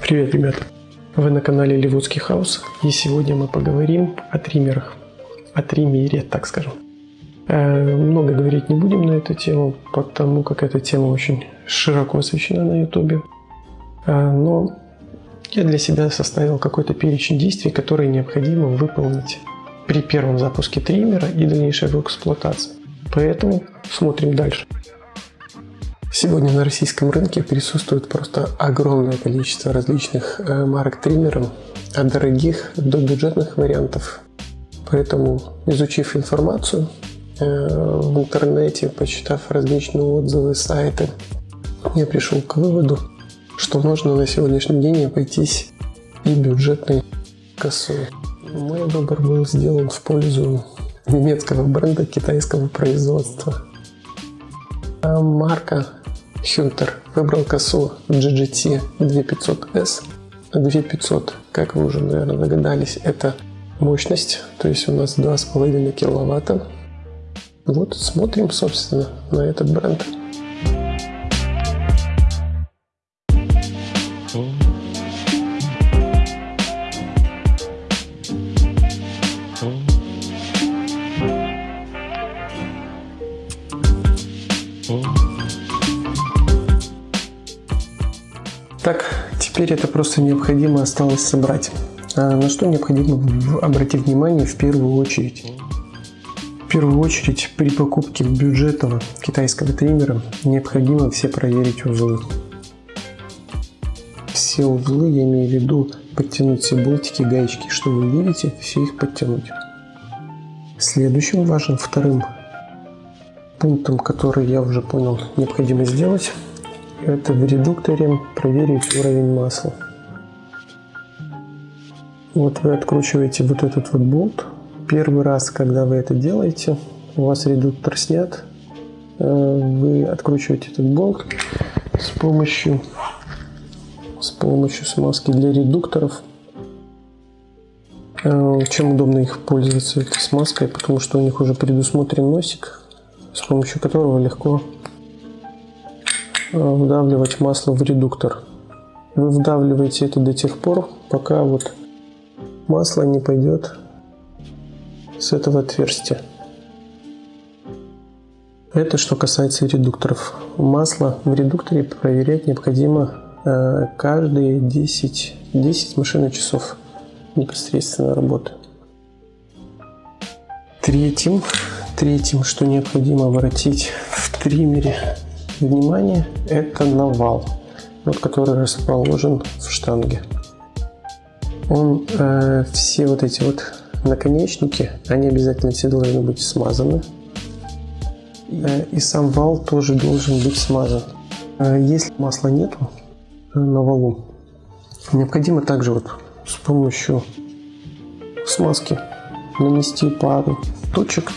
Привет, ребята! Вы на канале Ливудский Хаус, и сегодня мы поговорим о триммерах. О триммере, так скажем. Э, много говорить не будем на эту тему, потому как эта тема очень широко освещена на ютубе. Э, но я для себя составил какой-то перечень действий, которые необходимо выполнить при первом запуске триммера и дальнейшей его эксплуатации. Поэтому смотрим дальше. Сегодня на российском рынке присутствует просто огромное количество различных э, марок триммеров, от дорогих до бюджетных вариантов. Поэтому, изучив информацию э, в интернете, почитав различные отзывы, сайты, я пришел к выводу, что можно на сегодняшний день обойтись и бюджетной косой. Мой выбор был сделан в пользу немецкого бренда китайского производства. А марка Hunter выбрал косу GGT 2500S. 2500, как вы уже, наверное, догадались, это мощность, то есть у нас 2,5 киловатта. Вот смотрим, собственно, на этот бренд. Теперь это просто необходимо осталось собрать. А на что необходимо обратить внимание в первую очередь? В первую очередь при покупке бюджетного китайского триммера необходимо все проверить узлы. Все узлы, я имею в виду подтянуть все болтики, гаечки, что вы видите, все их подтянуть. Следующим важным вторым пунктом, который я уже понял необходимо сделать, это в редукторе проверить уровень масла. Вот вы откручиваете вот этот вот болт. Первый раз, когда вы это делаете, у вас редуктор снят, э, вы откручиваете этот болт с помощью, с помощью смазки для редукторов. Э, чем удобно их пользоваться этой смазкой, потому что у них уже предусмотрен носик, с помощью которого легко вдавливать масло в редуктор. Вы вдавливаете это до тех пор, пока вот масло не пойдет с этого отверстия. Это что касается редукторов. Масло в редукторе проверять необходимо э, каждые 10, 10 машинных часов непосредственно работы. Третьим, третьим, что необходимо обратить в триммере внимание, это навал, вот, который расположен в штанге. Он, э, все вот эти вот наконечники, они обязательно все должны быть смазаны. Э, и сам вал тоже должен быть смазан. Э, если масла нету э, на валу, необходимо также вот с помощью смазки нанести пару точек.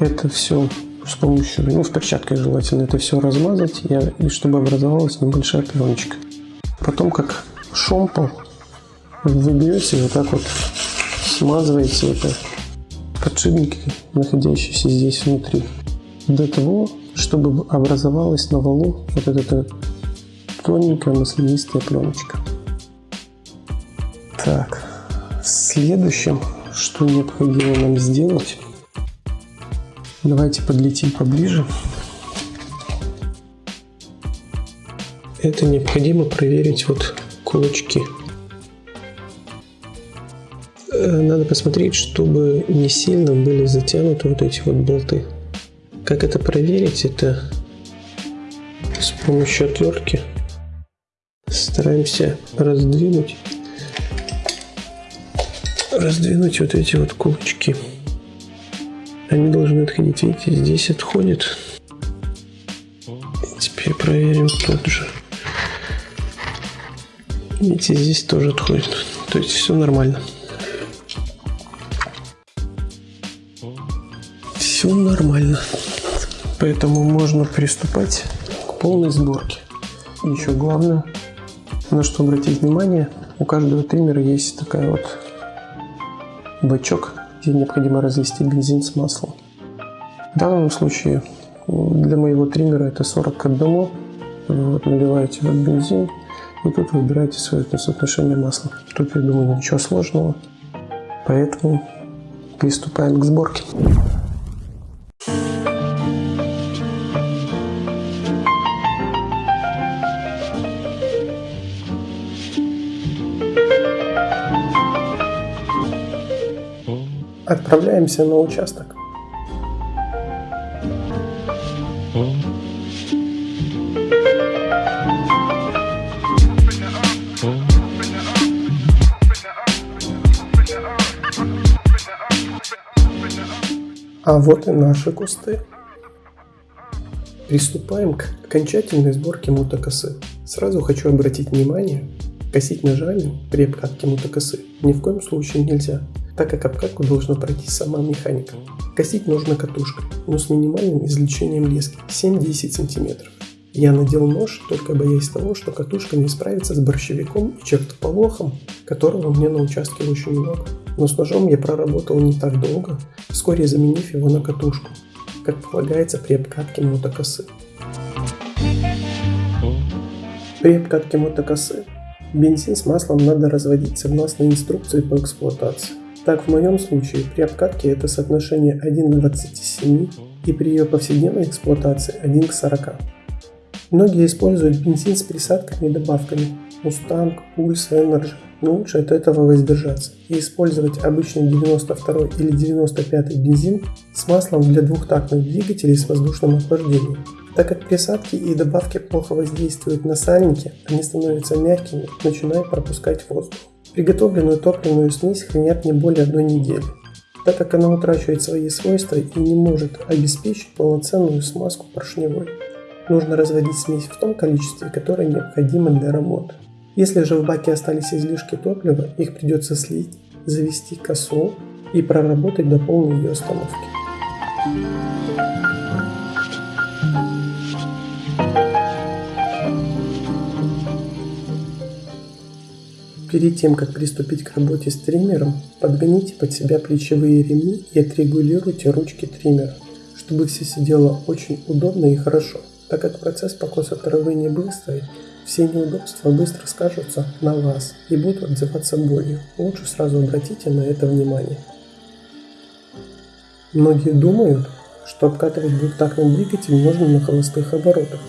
Это все с помощью, ну, в перчатках желательно это все размазать, и, и чтобы образовалась небольшая пленочка. Потом, как шомпол, вы берете вот так вот, смазываете это подшипники, находящиеся здесь внутри, до того, чтобы образовалась на валу вот эта тоненькая маслянистая пленочка. Так, следующим, что необходимо нам сделать, Давайте подлетим поближе. Это необходимо проверить вот кулачки. Э, надо посмотреть, чтобы не сильно были затянуты вот эти вот болты. Как это проверить? Это с помощью отвертки стараемся раздвинуть раздвинуть вот эти вот кулачки. Они должны отходить. Видите, здесь отходит. Теперь проверим тут же. Видите, здесь тоже отходит. То есть все нормально. Все нормально. Поэтому можно приступать к полной сборке. И еще главное, на что обратить внимание, у каждого триммера есть такая вот бачок где необходимо развести бензин с маслом. В данном случае для моего триммера это 40 к 1. Вот, наливаете вот бензин И тут выбираете свое соотношение масла. Тут, я думаю, ничего сложного. Поэтому приступаем к сборке. Отправляемся на участок. А вот и наши кусты. Приступаем к окончательной сборке мотокосы. Сразу хочу обратить внимание, косить ножами при обкатке мотокосы ни в коем случае нельзя, так как обкатку должна пройти сама механика. Косить нужно катушкой, но с минимальным извлечением лески 7-10 см. Я надел нож, только боясь того, что катушка не справится с борщевиком и чертополохом, которого меня на участке очень много но с ножом я проработал не так долго, вскоре заменив его на катушку, как полагается при обкатке мотокосы. При обкатке мотокосы бензин с маслом надо разводить согласно инструкции по эксплуатации. Так в моем случае при обкатке это соотношение 1 к 27 и при ее повседневной эксплуатации 1 к 40. Многие используют бензин с присадками и добавками Mustang, Pulse, Energy но лучше от этого воздержаться и использовать обычный 92 или 95 бензин с маслом для двухтактных двигателей с воздушным охлаждением. Так как присадки и добавки плохо воздействуют на сальники, они становятся мягкими, начиная пропускать воздух. Приготовленную топливную смесь хранят не более одной недели, так как она утрачивает свои свойства и не может обеспечить полноценную смазку поршневой. Нужно разводить смесь в том количестве, которое необходимо для работы. Если же в баке остались излишки топлива, их придется слить, завести косу и проработать до полной ее остановки. Перед тем, как приступить к работе с триммером, подгоните под себя плечевые ремни и отрегулируйте ручки триммера, чтобы все сидело очень удобно и хорошо, так как процесс покоса травы не быстрый, все неудобства быстро скажутся на вас и будут отзываться болью. Лучше сразу обратите на это внимание. Многие думают, что обкатывать двухтактный двигатель можно на холостых оборотах,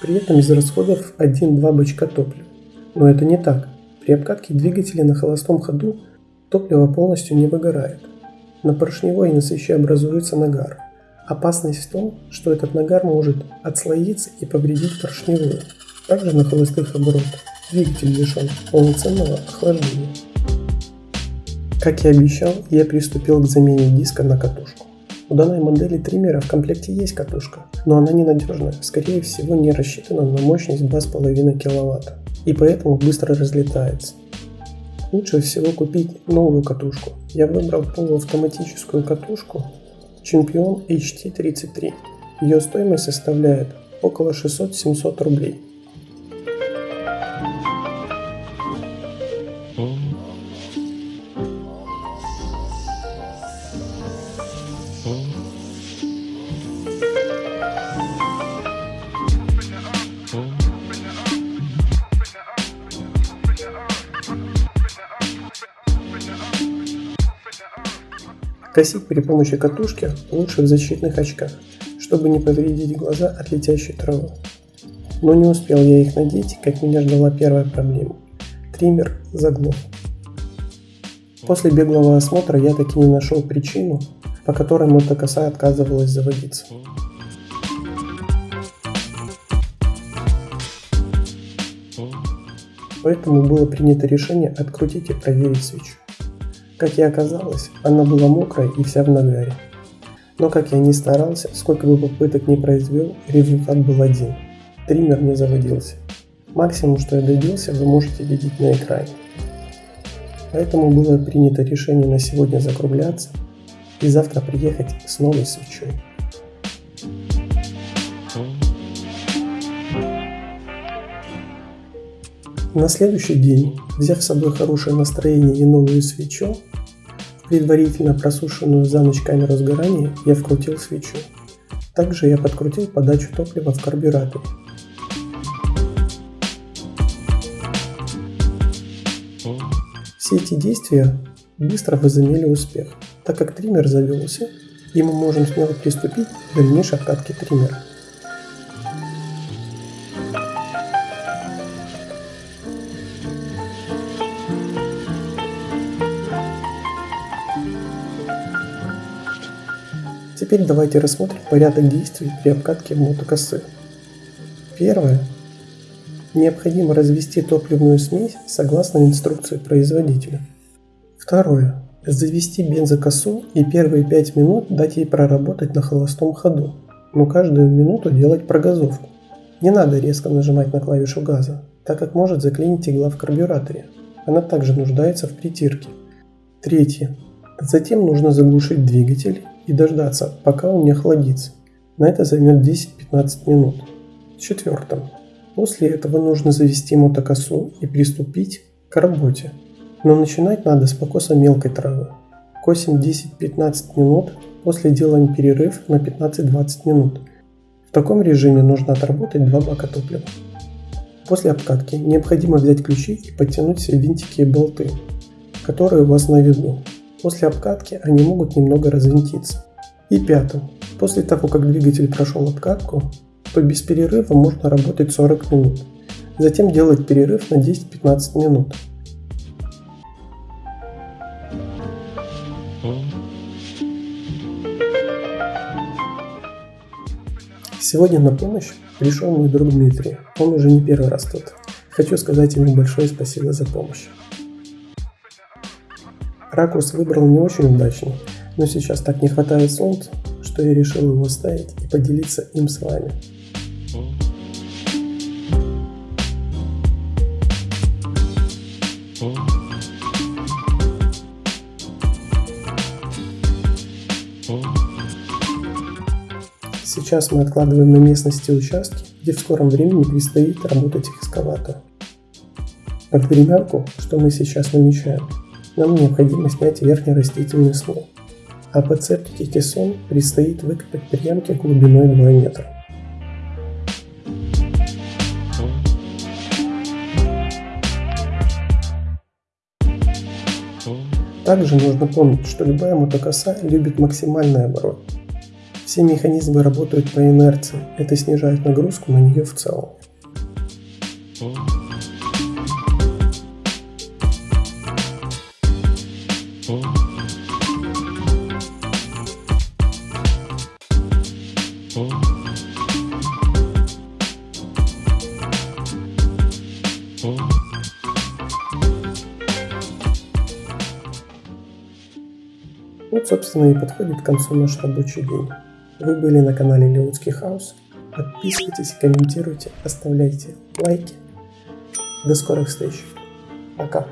при этом из расходов 1-2 бачка топлива. Но это не так. При обкатке двигателя на холостом ходу топливо полностью не выгорает. На поршневой и на свече образуется нагар. Опасность в том, что этот нагар может отслоиться и повредить поршневую. Также на холостых оборотах двигатель лишен полноценного охлаждения. Как и обещал, я приступил к замене диска на катушку. У данной модели триммера в комплекте есть катушка, но она ненадежная, скорее всего не рассчитана на мощность 2,5 кВт и поэтому быстро разлетается. Лучше всего купить новую катушку. Я выбрал полуавтоматическую катушку Champion HT33. Ее стоимость составляет около 600-700 рублей. Косить при помощи катушки лучше в защитных очках, чтобы не повредить глаза от летящей травы. Но не успел я их надеть, как меня ждала первая проблема. Триммер заглох. После беглого осмотра я таки не нашел причину, по которой мотокоса отказывалась заводиться. Поэтому было принято решение открутить и проверить свечу. Как и оказалось, она была мокрая и вся в нагаре. Но как я ни старался, сколько бы попыток не произвел, результат был один. Триммер не заводился. Максимум, что я добился, вы можете видеть на экране. Поэтому было принято решение на сегодня закругляться и завтра приехать с новой свечой. На следующий день, взяв с собой хорошее настроение и новую свечу, Предварительно просушенную за ночь камеру сгорания я вкрутил свечу. Также я подкрутил подачу топлива в карбюратор. Все эти действия быстро возымели успех, так как триммер завелся, и мы можем смело приступить к дальнейшей обкатке триммера. Теперь давайте рассмотрим порядок действий при обкатке мотокосы. Первое. Необходимо развести топливную смесь согласно инструкции производителя. Второе. Завести бензокосу и первые 5 минут дать ей проработать на холостом ходу, но каждую минуту делать прогазовку. Не надо резко нажимать на клавишу газа, так как может заклинить игла в карбюраторе. Она также нуждается в притирке. Третье. Затем нужно заглушить двигатель и дождаться, пока он не охладится. На это займет 10-15 минут. Четвертым. После этого нужно завести мотокосу и приступить к работе. Но начинать надо с покоса мелкой травы. Косим 10-15 минут, после делаем перерыв на 15-20 минут. В таком режиме нужно отработать два бака топлива. После обкатки необходимо взять ключи и подтянуть все винтики и болты, которые у вас на виду. После обкатки они могут немного развинтиться. И пятым. После того, как двигатель прошел обкатку, то без перерыва можно работать 40 минут. Затем делать перерыв на 10-15 минут. Сегодня на помощь пришел мой друг Дмитрий. Он уже не первый раз тут. Хочу сказать ему большое спасибо за помощь. Ракурс выбрал не очень удачный, но сейчас так не хватает солнца, что я решил его оставить и поделиться им с вами. Сейчас мы откладываем на местности участки, где в скором времени предстоит работать экскаватор. Под времянку, что мы сейчас намечаем, нам необходимо снять верхний растительный слой, а по цептике кессон предстоит выкопать приемки глубиной 2 метра. Также нужно помнить, что любая мотокоса любит максимальный оборот. Все механизмы работают по инерции, это снижает нагрузку на нее в целом. Вот, собственно, и подходит к концу наш рабочий день. Вы были на канале Леутский Хаус. Подписывайтесь, комментируйте, оставляйте лайки. До скорых встреч. Пока.